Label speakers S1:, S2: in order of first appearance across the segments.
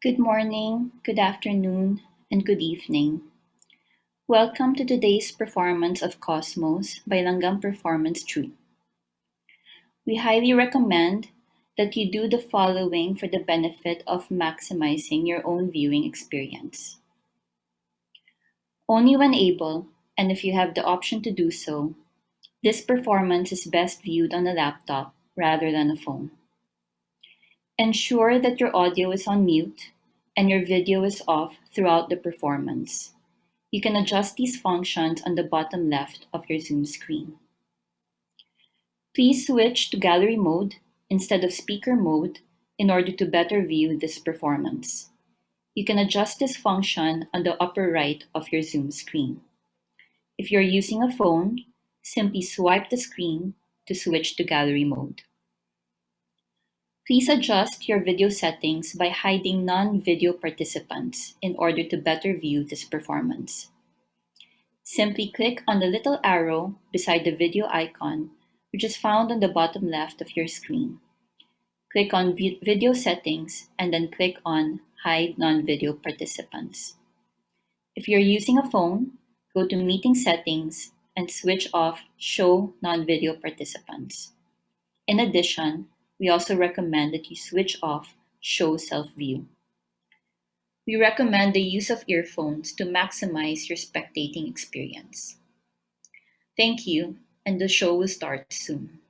S1: Good morning, good afternoon, and good evening. Welcome to today's performance of Cosmos by Langgam Performance Troupe. We highly recommend that you do the following for the benefit of maximizing your own viewing experience. Only when able, and if you have the option to do so, this performance is best viewed on a laptop rather than a phone. Ensure that your audio is on mute and your video is off throughout the performance. You can adjust these functions on the bottom left of your Zoom screen. Please switch to gallery mode instead of speaker mode in order to better view this performance. You can adjust this function on the upper right of your Zoom screen. If you're using a phone, simply swipe the screen to switch to gallery mode. Please adjust your video settings by hiding non-video participants in order to better view this performance. Simply click on the little arrow beside the video icon, which is found on the bottom left of your screen. Click on Video Settings and then click on Hide Non-Video Participants. If you're using a phone, go to Meeting Settings and switch off Show Non-Video Participants. In addition, we also recommend that you switch off Show Self-View. We recommend the use of earphones to maximize your spectating experience. Thank you, and the show will start soon.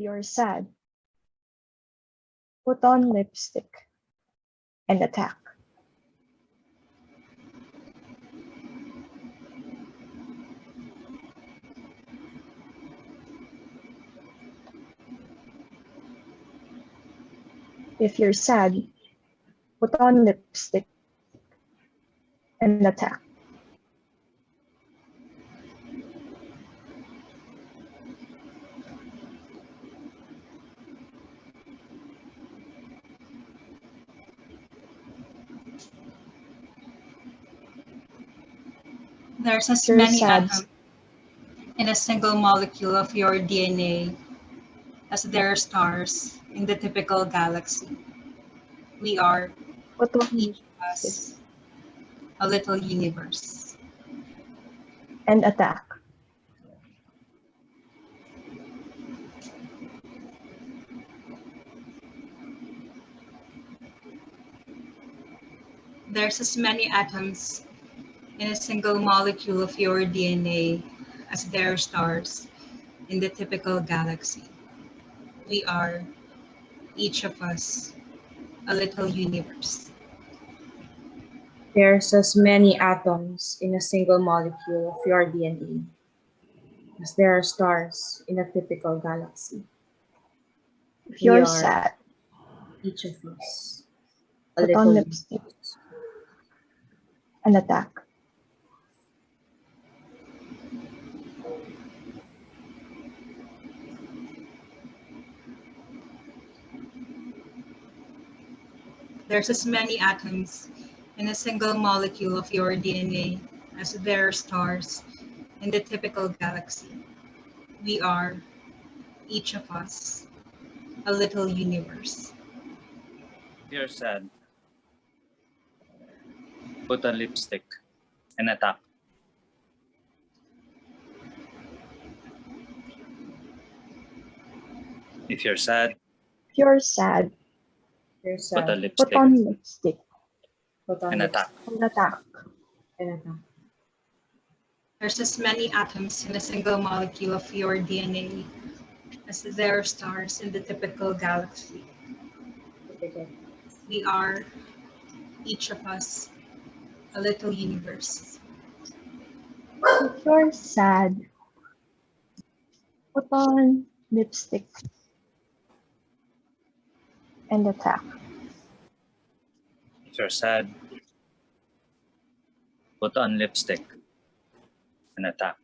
S2: You're sad. Put on lipstick and attack. If you're sad, put on lipstick and attack.
S3: There's as many atoms in a single molecule of your DNA as there are stars in the typical galaxy. We are
S2: on
S3: each of us a little universe.
S2: and attack.
S3: There's as many atoms in a single molecule of your DNA as there are stars in the typical galaxy. We are, each of us, a little universe.
S4: There's as many atoms in a single molecule of your DNA as there are stars in a typical galaxy.
S2: If
S4: We
S2: you're
S4: are
S2: sad,
S4: Each of us a
S2: put on
S4: little
S2: lipstick and attack.
S3: There's as many atoms in a single molecule of your DNA as there are stars in the typical galaxy. We are, each of us, a little universe.
S5: You're sad. Put on lipstick and attack. If you're sad,
S2: If you're sad,
S4: There's
S5: put
S4: a
S5: on
S2: put
S5: lipstick
S2: on lipstick
S4: put on
S5: and attack.
S2: and attack.
S4: and attack.
S3: There's as many atoms in a single molecule of your DNA as there are stars in the typical galaxy. We are, each of us, a little universe.
S2: If you're sad, put on lipstick and attack.
S5: If you're sad, put on lipstick and attack.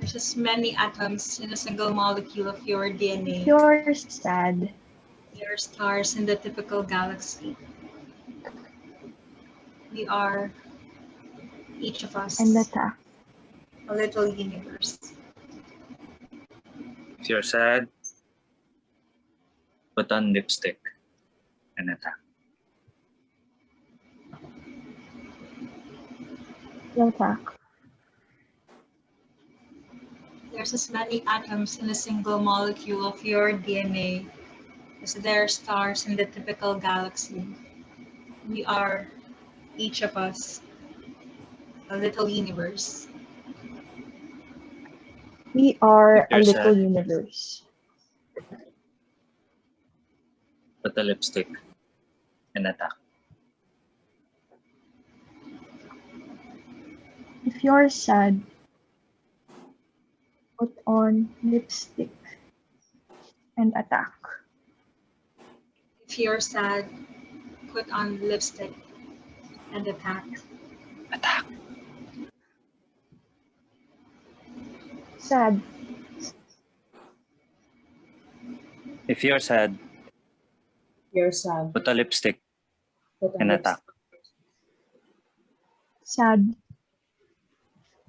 S3: There's as many atoms in a single molecule of your DNA.
S2: If you're sad,
S3: There are stars in the typical galaxy. We are, each of us,
S2: and attack.
S3: a little universe.
S5: If you're sad, put on lipstick and attack.
S2: and attack.
S3: There's as many atoms in a single molecule of your DNA as there are stars in the typical galaxy. We are, each of us, a little universe.
S2: We are a little
S5: sad.
S2: universe.
S5: Put the lipstick and attack.
S2: If you're sad, put on lipstick and attack.
S3: If you're sad, put on lipstick and attack.
S5: Attack.
S2: Sad,
S5: If you're sad,
S4: You're sad.
S5: put a lipstick
S4: Put on
S5: and
S4: lipstick.
S5: attack.
S2: sad,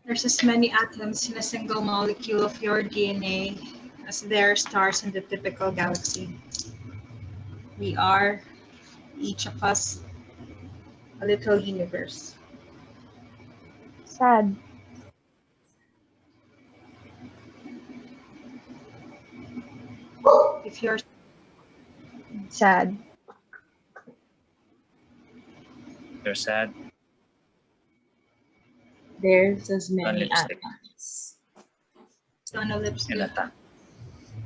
S3: There's as many atoms in a single molecule of your DNA as there are stars in the typical galaxy. We are, each of us, a little universe.
S2: sad,
S3: If you're
S2: sad,
S5: You're sad,
S4: There's as
S5: on
S4: many
S5: lipstick
S4: atoms.
S3: on lipstick
S5: and attack.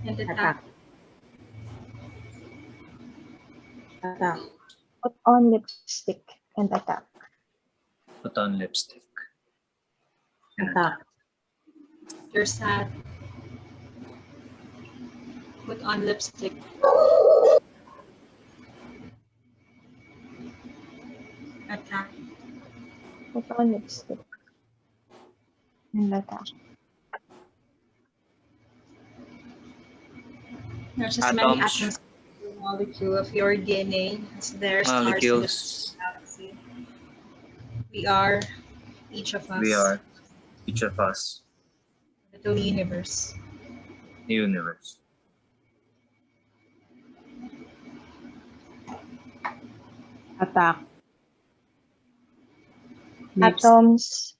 S3: and
S4: Attack.
S3: attack.
S4: Attack.
S2: put on lipstick and attack.
S5: Put on lipstick and attack.
S4: Attack.
S3: You're sad. Put on lipstick. Attack.
S2: Put on lipstick and attack.
S3: There's as many
S5: Atoms.
S3: atoms molecule of your DNA as their stars in the
S5: Molecules.
S3: galaxy. We are each of us.
S5: We are each of us.
S3: Little universe.
S5: The universe.
S4: Attack. Lips.
S2: Atoms.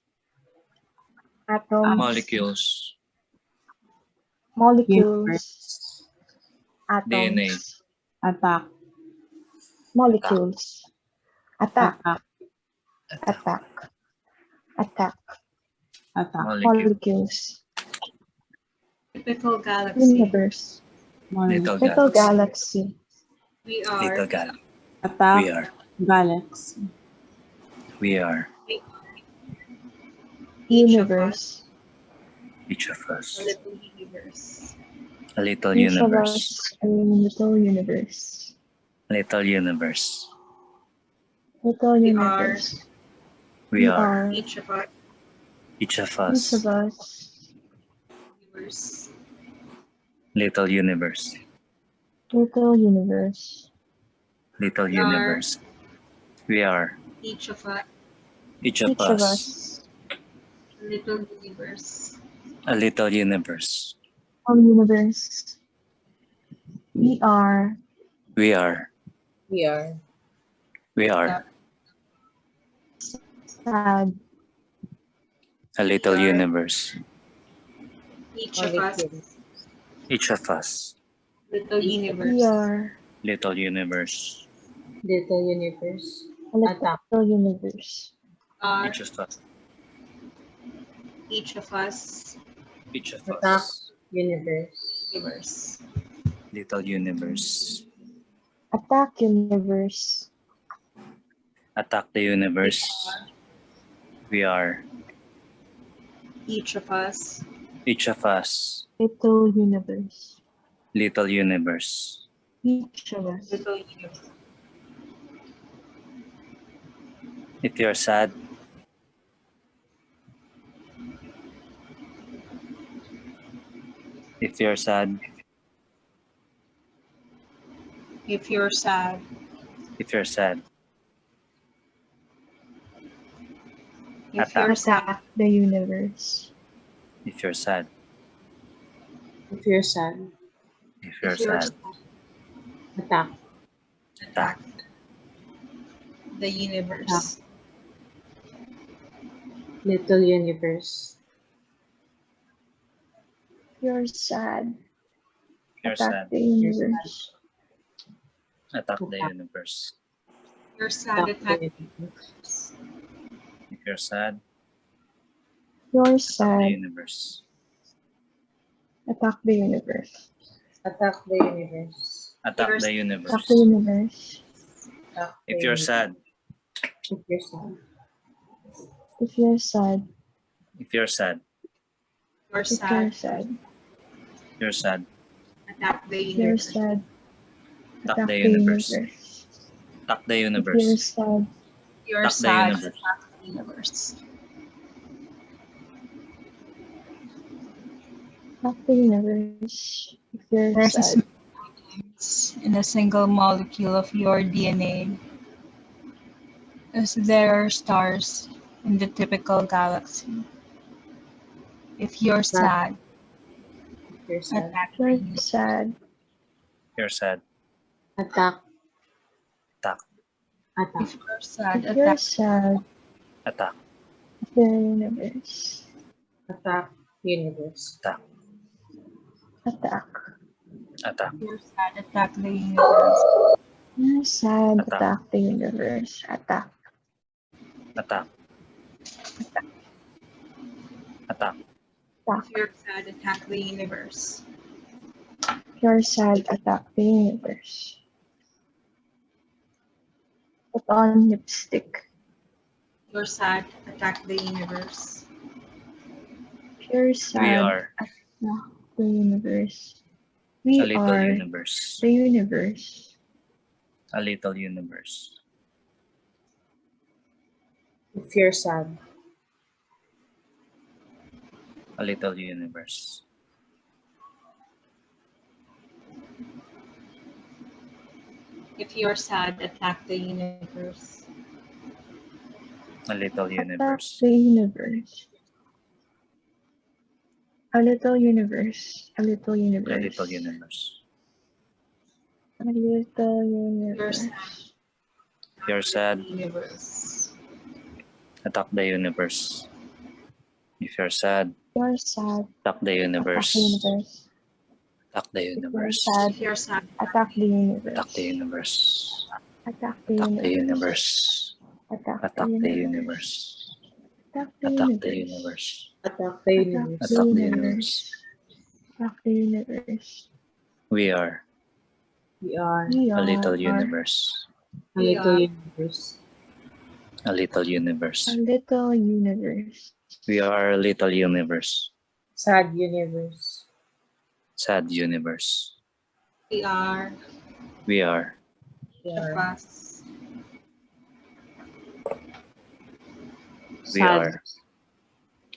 S2: Atoms.
S5: Molecules.
S2: Molecules. Atoms.
S5: DNA.
S4: Attack.
S2: Molecules. Attack.
S4: Attack.
S2: Attack. Attack.
S4: Attack.
S5: Molecule.
S2: Molecules.
S3: Typical galaxy.
S2: Universe.
S5: Little
S2: Little
S5: galaxy.
S2: galaxy.
S3: We are
S5: Little galaxy.
S4: Attack.
S5: We are.
S4: Galaxy.
S5: We are
S2: Universe.
S5: each of us.
S3: a
S5: us.
S3: little universe.
S5: A little
S2: Each of
S5: universe.
S2: us a little universe.
S5: Little universe.
S2: Little
S3: We
S2: universe.
S5: We are
S3: Each of us
S5: each of
S2: Each
S5: us.
S2: of us
S3: universe.
S5: Little universe.
S2: little universe.
S5: Little universe. We are
S3: Each of us
S5: each of
S2: Each of
S5: us.
S2: us
S3: little universe.
S5: A little universe.
S2: a universe. We are
S5: We are.
S4: We are.
S5: We are
S2: sad.
S5: a little universe.
S3: Each of us
S5: Each of us.
S3: little universe.
S2: We
S3: universe.
S2: are
S5: Little universe.
S4: Little universe.
S2: A
S4: Attack.
S2: little universe.
S3: Are
S5: Each of us.
S3: each of us
S5: Each of
S4: Attack.
S5: us.
S4: Universe.
S3: universe.
S5: Little universe.
S2: Attack universe.
S5: Attack the universe. We are
S3: Each of us
S5: each of us.
S2: Little universe.
S5: Little universe.
S2: Each of us.
S3: little universe.
S5: If you're sad, if you're sad,
S3: If you're sad,
S5: if you're sad,
S3: if
S5: Attack.
S3: you're sad,
S2: the universe.
S5: if you're sad,
S4: If you're sad.
S5: if you're
S3: if you're
S5: sad,
S4: Attack.
S5: attack
S3: the universe.
S4: Little universe.
S2: You're sad.
S5: you're
S2: Attack
S5: sad,
S2: the universe.
S5: attack the universe.
S3: You're sad,
S4: Attack
S3: attack
S4: the universe.
S5: If you're sad,
S2: You're sad.
S5: attack the universe.
S2: Attack the universe.
S4: Attack the universe.
S5: Attack
S3: You're-
S5: the
S2: Attack
S5: universe.
S2: the universe.
S4: Attack
S5: If you're
S4: universe.
S5: sad,
S4: If you're sad.
S2: If you're sad.
S5: if you're sad,
S3: you're
S2: If you're
S3: sad,
S2: sad.
S5: you're sad,
S3: attack the
S2: You're
S3: universe.
S2: sad.
S5: attack
S2: Attack
S5: the
S2: the
S5: universe.
S2: universe.
S5: Attack the
S2: If you're
S5: universe.
S2: sad.
S3: You're
S5: Attack the
S3: sad,
S5: universe.
S3: attack the universe.
S2: Attack the universe. If you're
S3: There's a
S2: sad.
S3: in a single molecule of your DNA, as there are stars in the typical galaxy. If you're sad,
S4: If you're sad.
S3: attack
S2: You're sad.
S5: You're sad,
S4: Attack.
S5: attack,
S4: Attack.
S3: If you're sad,
S2: If you're
S3: attack
S2: sad.
S5: attack,
S2: The universe.
S4: Attack. Universe.
S5: attack,
S2: Attack.
S5: attack,
S3: If you're sad, attack the universe.
S2: You're sad.
S5: Attack.
S2: Attack the universe. Attack.
S5: attack, attack,
S3: If you're sad, attack the universe.
S2: If you're sad. Attack the universe. Put on lipstick.
S3: If you're sad, attack the universe.
S2: If you're
S5: we are
S2: Attack the universe. We
S5: a little
S2: are
S5: universe.
S2: the universe.
S5: A little universe.
S4: If you're sad.
S5: A little universe.
S3: If you're sad, attack the universe.
S5: A little universe.
S2: Attack
S5: universe.
S2: the universe. A little universe. A little
S5: A
S2: universe.
S5: little universe.
S2: A little universe.
S3: sad.
S5: You're sad.
S3: Universe.
S5: Attack the universe. If you're sad,
S2: You're sad.
S5: attack the
S2: Attack
S5: universe.
S2: the universe.
S5: Attack the universe.
S3: If you're sad,
S2: attack the universe.
S5: Attack the universe.
S2: Attack the universe.
S5: universe.
S2: Attack
S5: Attack
S2: the
S5: the
S2: universe.
S5: universe.
S2: Attack the universe.
S5: universe.
S4: Attack the universe.
S5: Attack the universe.
S2: Attack the universe.
S5: We are
S4: We are
S5: a little universe.
S4: a little universe.
S5: A little universe.
S2: a little universe.
S5: We are a little universe.
S4: Sad universe.
S5: Sad universe.
S3: we are
S5: We are
S4: We
S3: the
S4: are
S3: past.
S5: We
S4: sad.
S5: are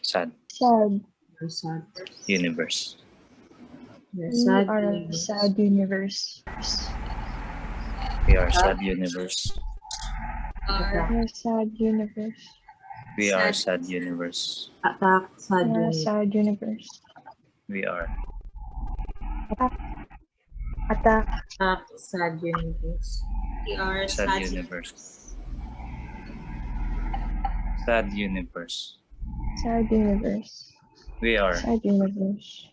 S5: sad
S2: Sad.
S4: We're sad.
S5: universe.
S4: We're
S2: We
S4: sad
S2: are a
S4: universe.
S2: sad universe.
S5: We are sad universe.
S2: We are sad universe.
S5: We are
S3: Sad.
S5: universe.
S4: Attack sad
S2: We are
S4: universe.
S2: sad universe.
S5: We are
S2: Attack. Attack.
S4: Attack sad universe.
S3: we are
S5: Sad
S3: sad
S5: universe. sad universe.
S2: Sad universe.
S5: We are.
S2: Sad universe.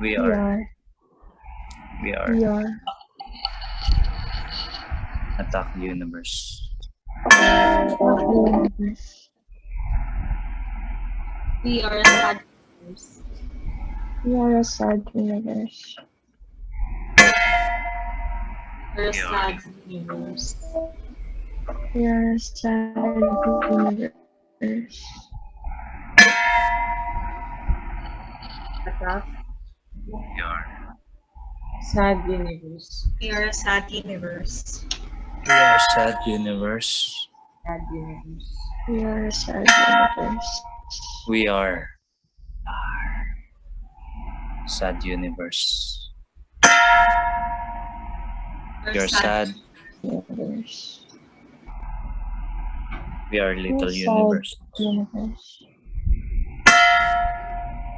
S5: We
S2: We
S5: are.
S2: are.
S5: We are.
S2: We are.
S5: Attack universe.
S2: Attack the universe.
S3: We are sad universe.
S2: We are a sad universe.
S3: We're a sad universe.
S2: We are a sad universe.
S5: We are.
S4: sad universe.
S3: We are a sad universe.
S5: We are sad universe.
S4: Sad universe.
S2: We are a sad universe.
S5: We are. Sad universe.
S3: We're
S5: You're sad.
S2: Universe.
S5: We are little
S2: sad.
S5: universe.
S2: Universe.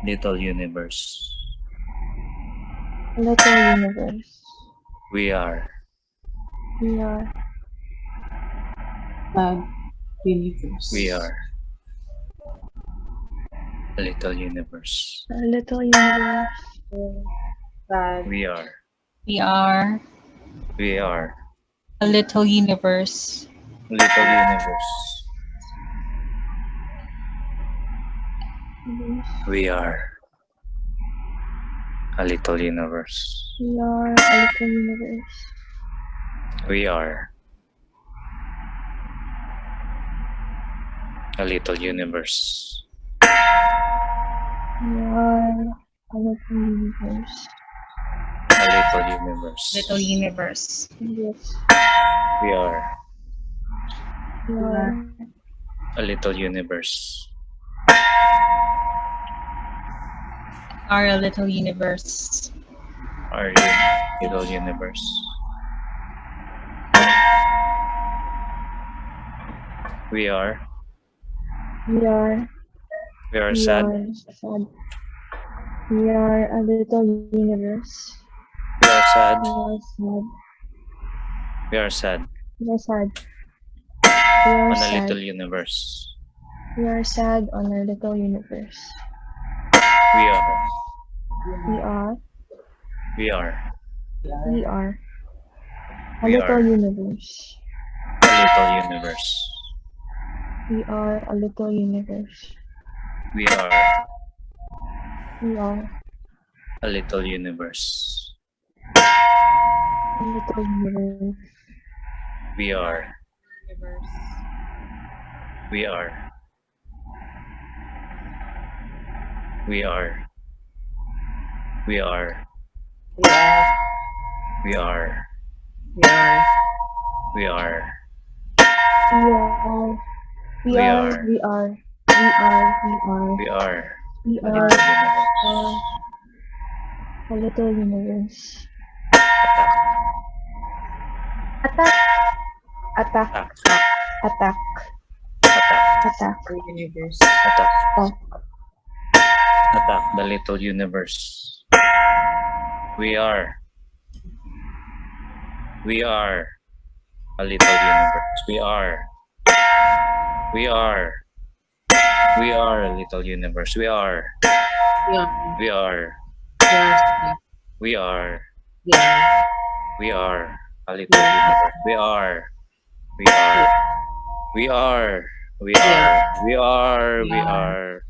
S5: Little universe.
S2: Little universe.
S5: We are.
S2: We are.
S4: Sad universe.
S5: We are. A little universe.
S2: A little universe.
S4: Sad
S5: We are.
S3: We are
S5: We are.
S3: a little universe.
S5: A Little universe. We are. A little universe.
S2: We are a little universe.
S5: We are. A little universe.
S2: We are a little universe.
S5: A little universe.
S3: Little universe.
S2: Yes.
S5: We are.
S2: We are
S5: A little universe.
S3: Are a little universe.
S5: Are you little universe? We are.
S2: We are.
S5: We are
S2: we
S5: sad.
S2: are sad. We are a little universe.
S5: We are sad.
S2: We are sad.
S5: We are sad.
S2: We are sad. We are
S5: On a
S2: sad.
S5: little universe.
S2: We are sad on our little universe.
S5: We are.
S2: We are.
S5: We are.
S2: We are. A
S5: We
S2: little
S5: are.
S2: universe.
S5: A little universe.
S2: We are a little universe.
S5: We are.
S2: We are
S5: A little universe.
S2: a little universe.
S5: We are.
S3: Universe.
S5: We are. We are. We are.
S4: We are.
S5: We are.
S4: We are.
S5: We are.
S2: We are. We, are. We are. We are. We are.
S5: We are.
S2: We are. A little universe.
S5: Attack.
S2: Attack. Attack.
S5: Attack.
S2: Attack.
S4: The universe.
S5: Attack.
S2: Attack.
S5: Attack the little universe. We are. We are a little universe. We are. We are. We are a little universe. We are.
S4: Yeah.
S5: We are. We are. We are a little universe. We are. We are. We are. We are. We are. We are.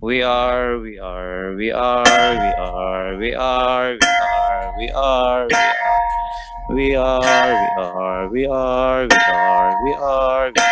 S5: We are. We are. We are. We are. We are. We are. We are. We are. We are. We are. We are. We are. We are.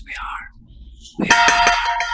S5: universe. We are. We are.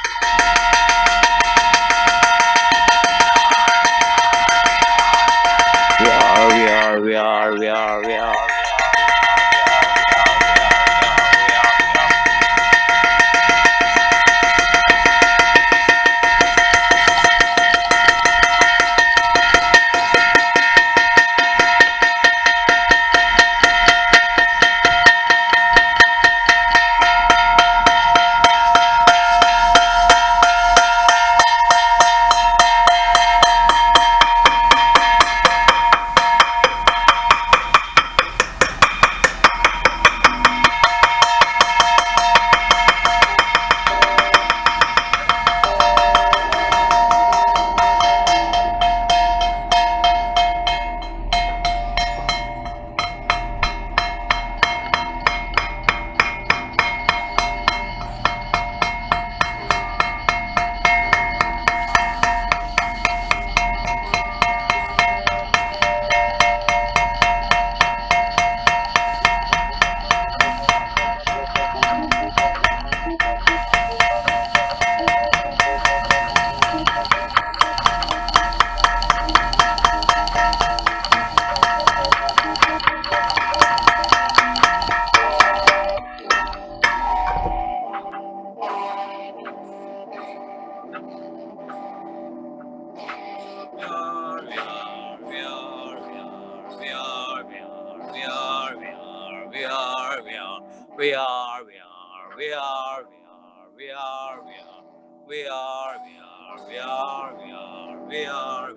S5: We are, we are, we are, we are, we are,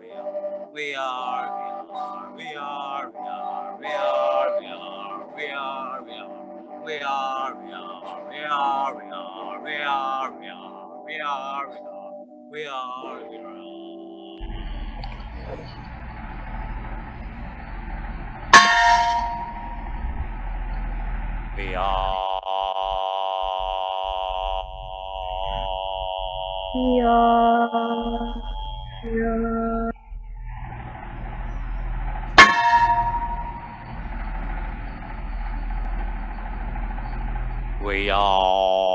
S5: we are, we are, we are, we are, we are, we are, we are, we are, we are, we are, we are, we are, we are, we are, we are, we are, we are. We are. We are. We are. We are.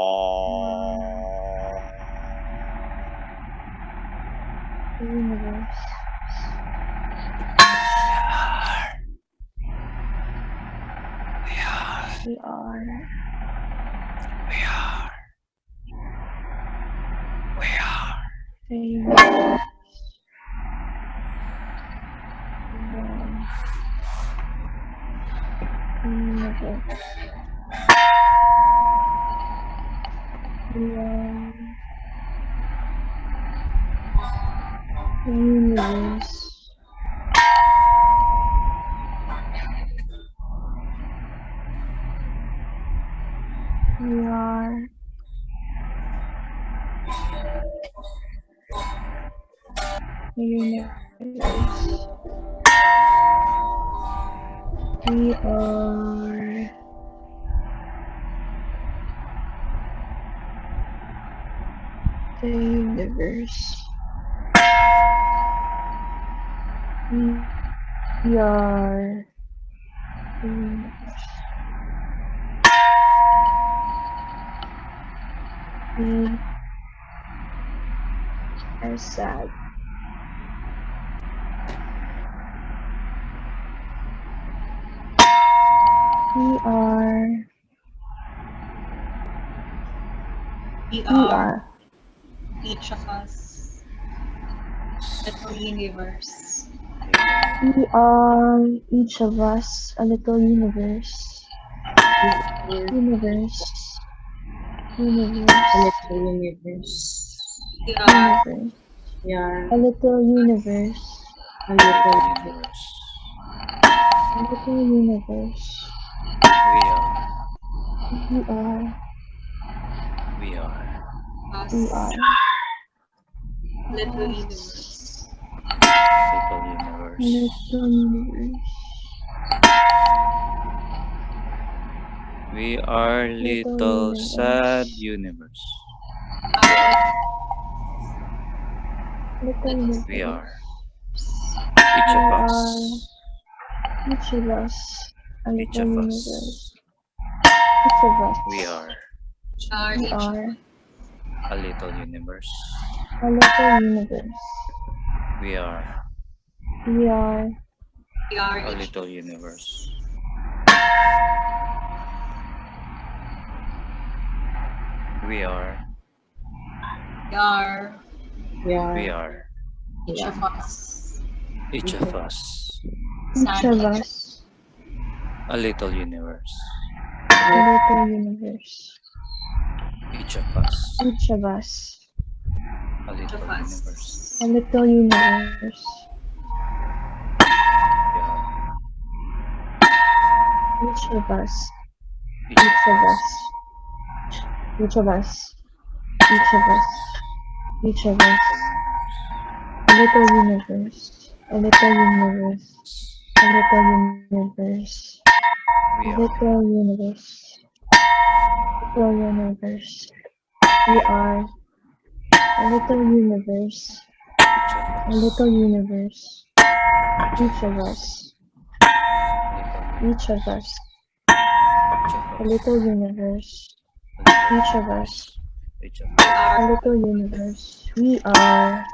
S2: The universe. We are.
S5: We are. We are.
S2: Universe. We are sad. We are.
S3: We
S2: We
S3: are
S2: are.
S3: each of us. Little universe.
S2: We are each of us a little universe. Universe. Universe.
S4: A little universe.
S3: We are
S2: Universe.
S4: We are
S2: A little universe.
S4: a little
S5: Universe.
S2: A little universe.
S5: We are.
S2: We are.
S5: We are.
S3: us.
S2: We are.
S3: Little universe.
S5: Little
S2: A
S5: universe.
S2: little universe.
S5: We are
S2: Little
S5: little
S2: universe.
S5: sad universe.
S2: Little.
S5: We are. Each of us.
S2: Each of us.
S5: Each
S2: little
S5: of us.
S2: Each of us.
S5: We are
S3: Are
S2: We are
S5: a little universe.
S2: a little universe.
S5: We are
S2: We are
S3: we are
S5: a little universe. We are.
S3: we are
S4: We are.
S5: We are.
S3: each of us.
S5: Each of us.
S2: each of us.
S5: A little universe.
S2: A little universe.
S5: Each of us.
S2: Each of us.
S5: A little universe.
S3: us.
S2: A little universe. Each of us.
S5: Each
S2: of us. Each of us. Each of us. Each of us. A little universe. A little universe. A little universe.
S5: We
S2: A
S5: are.
S2: little universe. Little universe. We are a little universe. A little universe. Each of us. Each of us. A little universe. Each of us.
S5: Each of
S3: We
S2: A little universe. We are.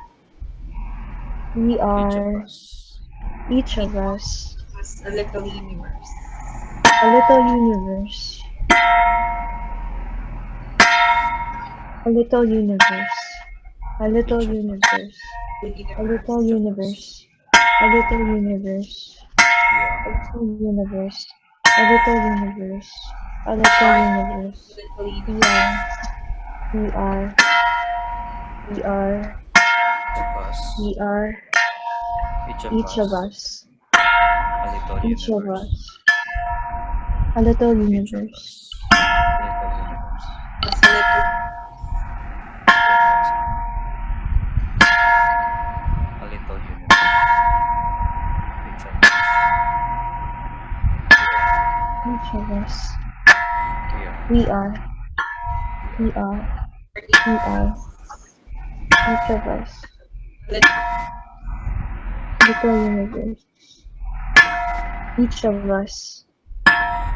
S2: We
S5: Each of
S2: are.
S5: us.
S2: Each of us.
S3: us a little universe.
S2: A little universe. A little universe. A little universe. A little universe. A little universe. Little universe. A little universe. A little universe. We are. We are. We are.
S5: Each of us.
S2: We are.
S5: Each of us.
S2: us.
S5: A
S2: Each of
S5: universe.
S2: us. A little
S5: Each of us. A little universe.
S3: Us a little
S5: A little universe. Each of us.
S2: Each of us.
S5: We are.
S2: We are. We are. We. Each of us. Little universe. Each of us.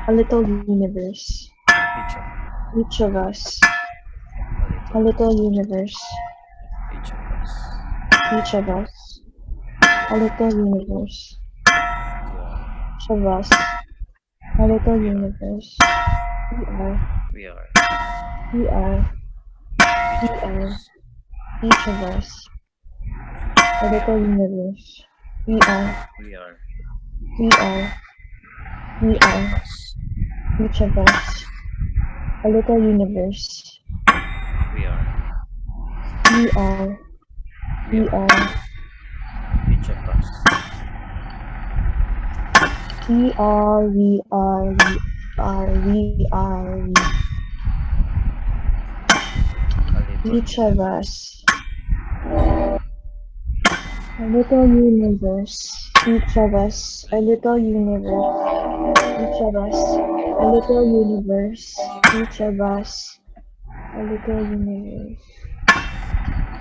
S2: A little universe.
S5: Each of
S2: us.
S5: a little
S2: universe.
S5: Each of us.
S2: Each of us. A little universe. Each of us. A little universe. We are,
S5: We are.
S2: we are, we are, each of us, a little universe. We are,
S5: We are.
S2: we are, we are, each of us, a little universe.
S5: We are.
S2: We are,
S5: We
S2: we
S5: are.
S2: We are, we are, we are, we are, Each of us. A little universe, Each of us. A little universe, Each of us. A little universe, Each of us. A little universe,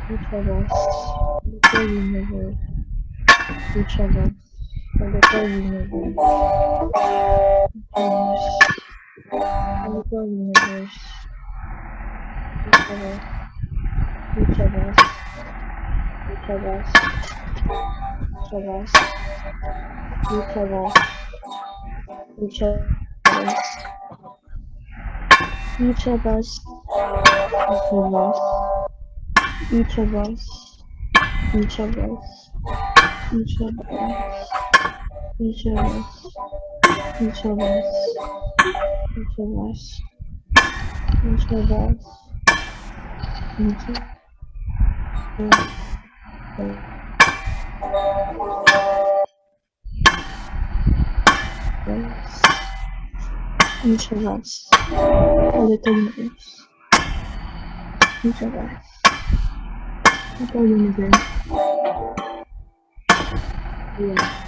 S2: we traverse. A little universe, Each of us. Olha palminha, Deus. Each of us. Each of us. Each of us. Each of us. Eu te abraço. Eu te abraço. Each of us, each of us, each of us, each of us, each of us each of us, each of us, each of us, each of us, each of us, each of us, a little universe, each of us, little universe, yeah.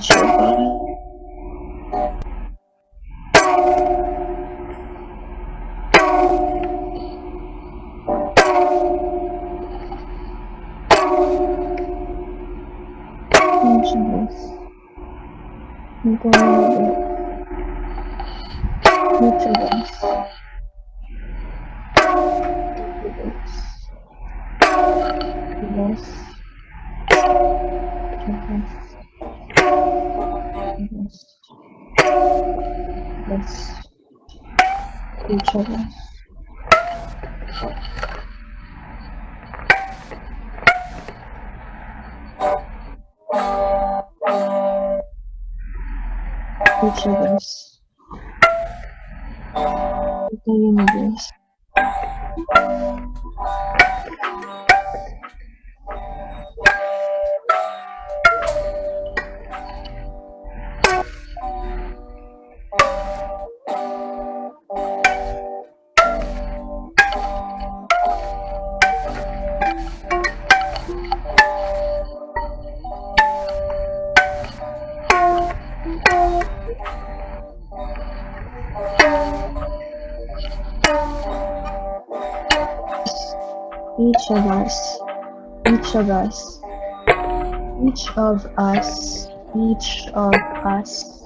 S2: 穷 of us, each of us, each of us, each of us.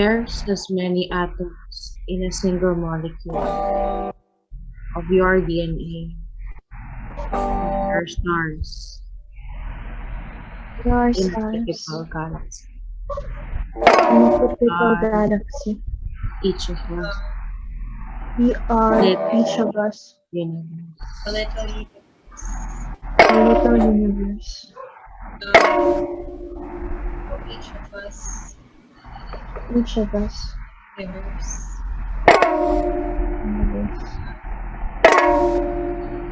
S4: There's as many atoms in a single molecule of your DNA. There are stars
S2: There are
S4: in a
S2: stars
S4: typical galaxy.
S2: in a typical
S4: uh,
S2: galaxy.
S4: Each of us
S2: We are, each of us,
S4: universe.
S3: A little
S2: a little universe.
S3: each of us
S2: Each of us,
S3: universe.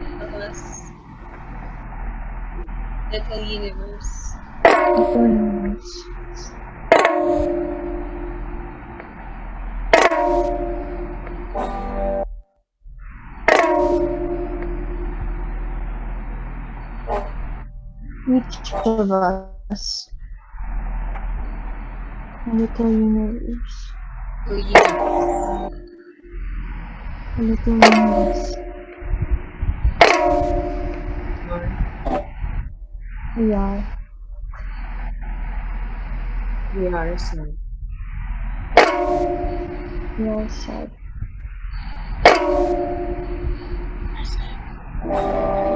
S2: universe.
S3: Little universe.
S2: Little universe. Each of us, little universe.
S3: Oh, little universe.
S2: A little universe. We are.
S4: We are sun.
S2: We are sad.
S3: Each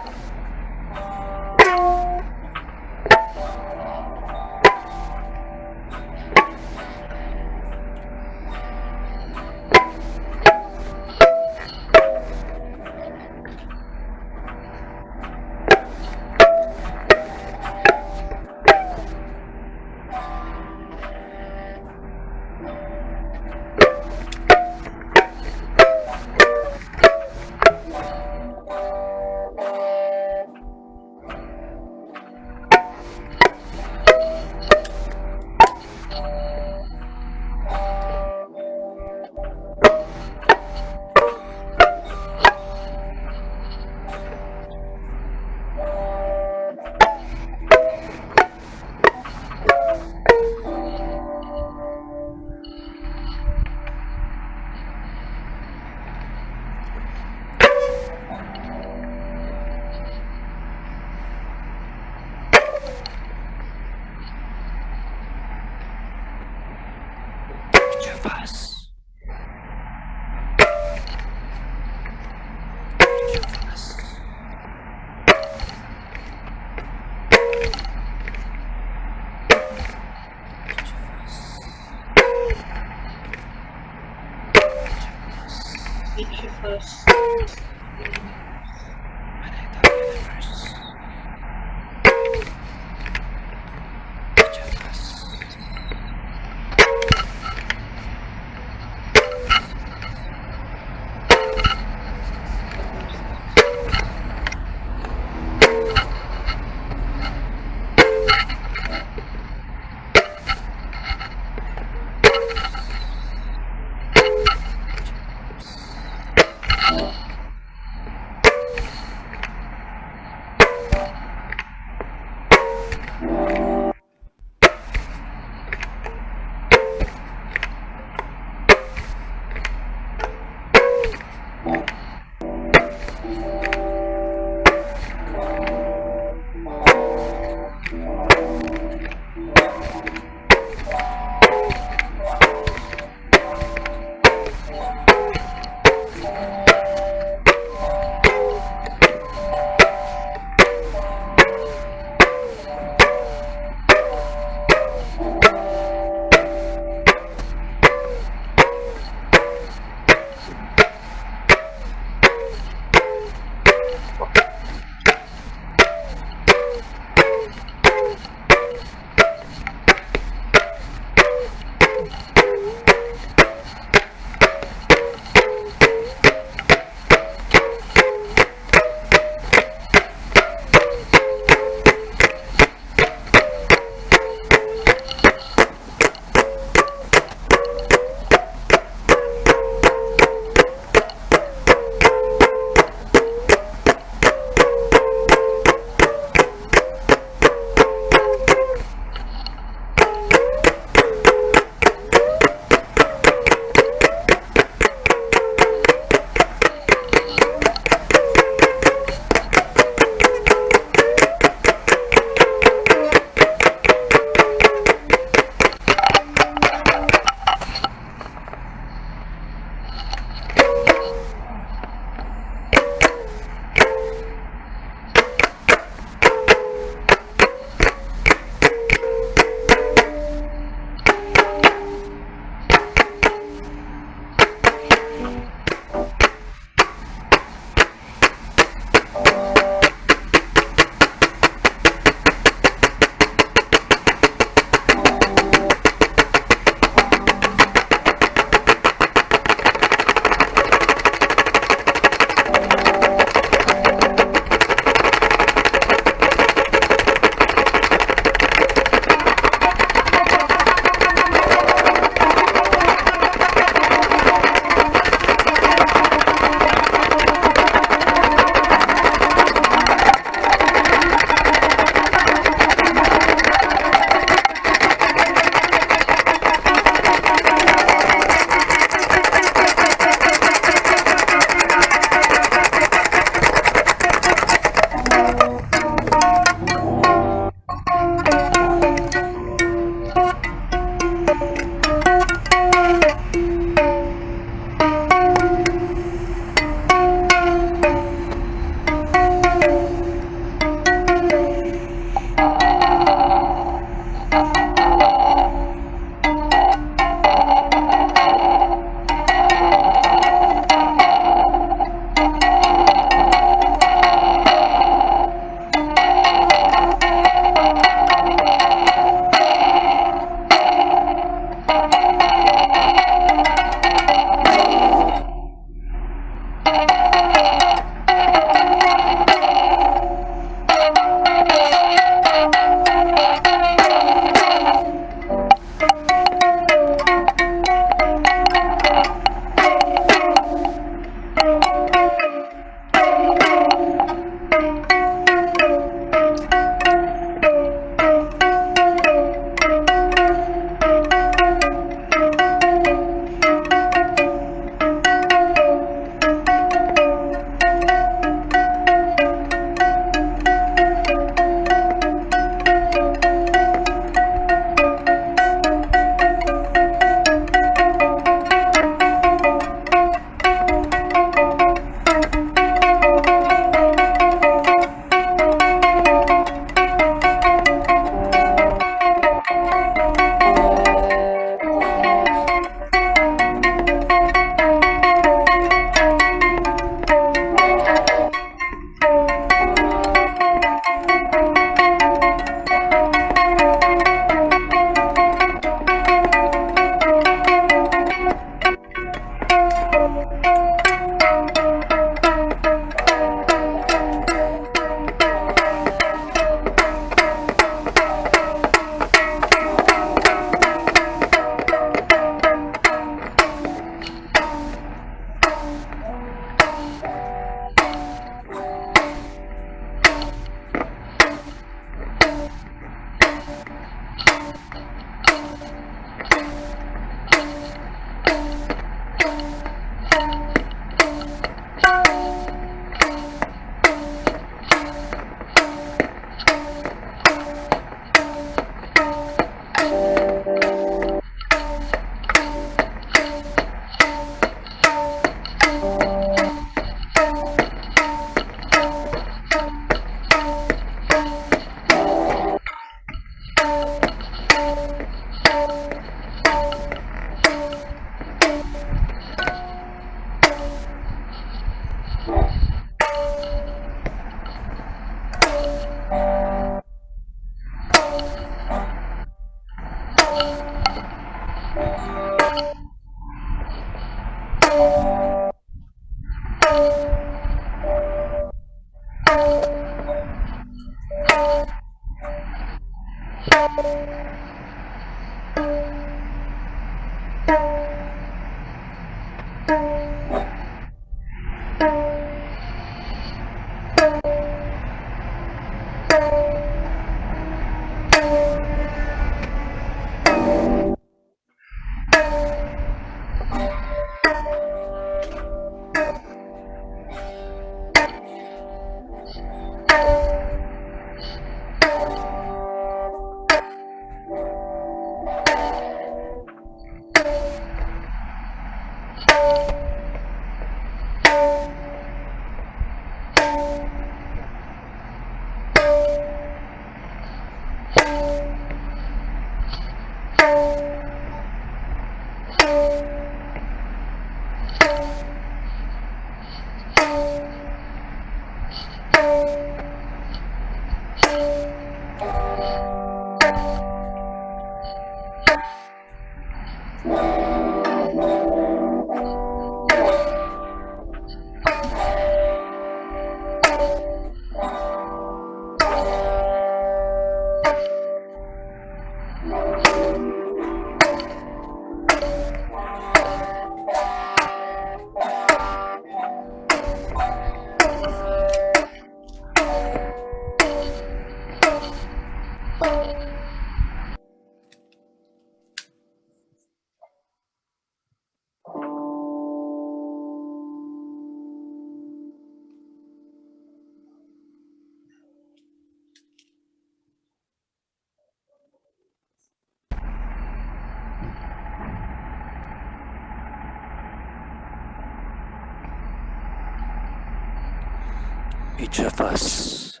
S3: us,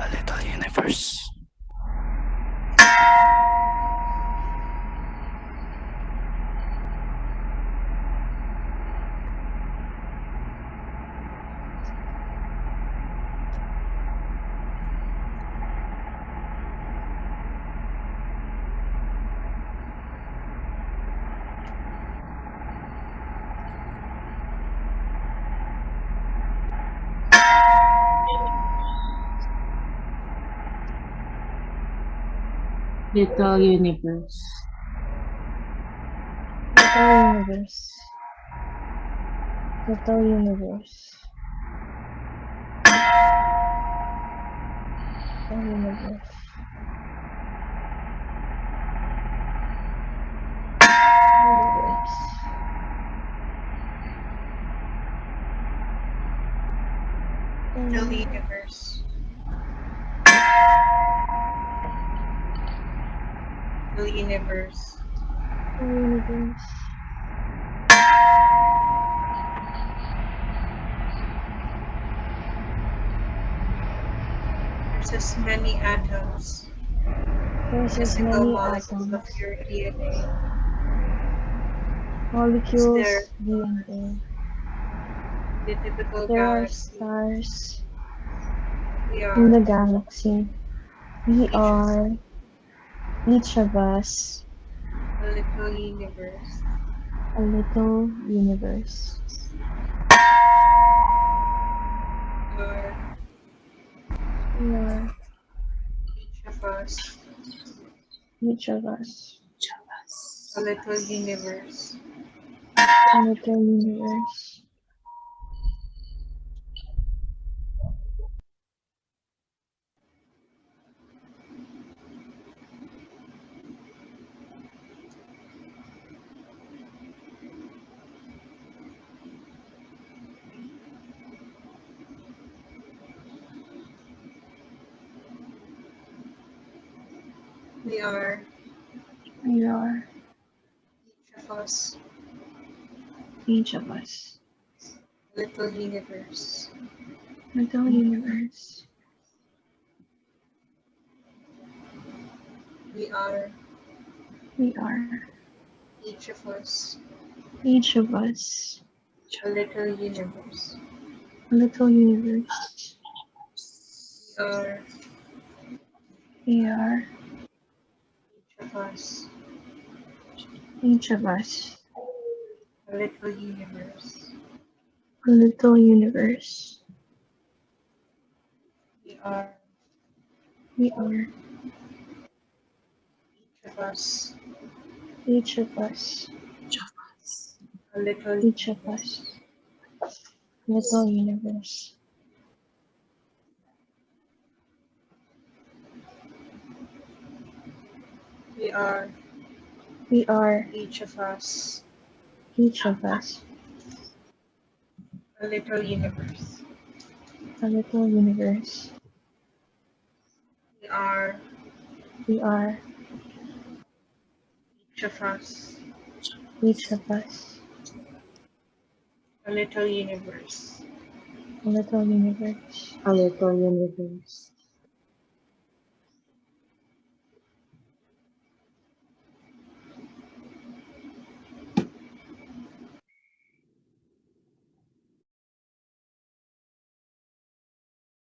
S3: a little universe.
S5: Little universe.
S2: Little universe. Little universe.
S5: Little universe.
S3: Universe.
S5: Little universe.
S4: Little universe.
S2: Little universe.
S3: There's as many atoms
S2: There's as
S3: single
S2: many
S3: molecule of your DNA.
S2: molecules,
S3: there-
S2: DNA.
S3: The typical
S2: There are stars
S3: We
S2: in the galaxy. We are, each of us,
S3: a little universe.
S2: a little universe.
S3: We are
S2: We are,
S3: each of us
S2: each of us,
S3: a little universe.
S2: a little universe.
S3: We are.
S2: We are,
S3: each of us.
S2: Each of us,
S3: little universe.
S2: little universe.
S3: We are.
S2: We are,
S3: each of us.
S2: Each of us,
S3: a little universe.
S2: a little universe.
S3: We are.
S2: We are,
S3: us
S2: each of us,
S3: a little universe.
S2: a little universe.
S3: We are.
S2: We are, each of us
S3: each of us,
S2: each of us,
S3: a little
S2: each of us, little universe.
S3: We are
S2: We are,
S3: each of us
S2: each of us,
S3: a little universe.
S2: a little universe.
S3: We are
S2: We are,
S3: each of us
S2: each of us,
S3: a little universe.
S2: a little universe.
S4: A little universe.